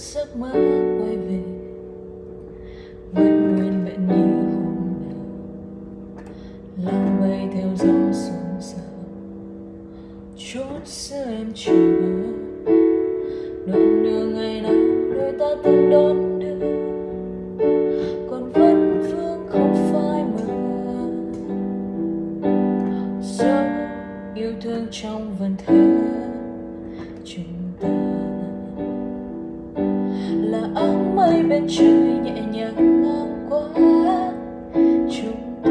giấc mơ quay về. Vẫn nguyên vẹn như hôm nào. Lòng bay theo gió xuống sao chút xưa em chưa. mơ đoạn đường ngày nào đôi ta từng đón đưa. Còn vẫn vương không phai mờ dấu yêu thương trong vần thơ. Là áng mây bên trời nhẹ nhàng ngang qua. Chúng ta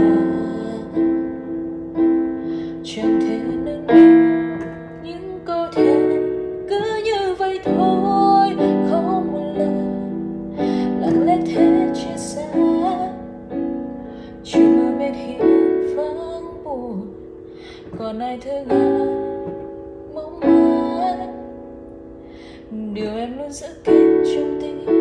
chẳng thể nâng niu những câu thề cứ như vậy thôi. Không một lời lặng lẽ thế chia sẻ chưa mưa bên hiên vắng buồn. Còn ai thương ai điều em luôn giữ kín trong tim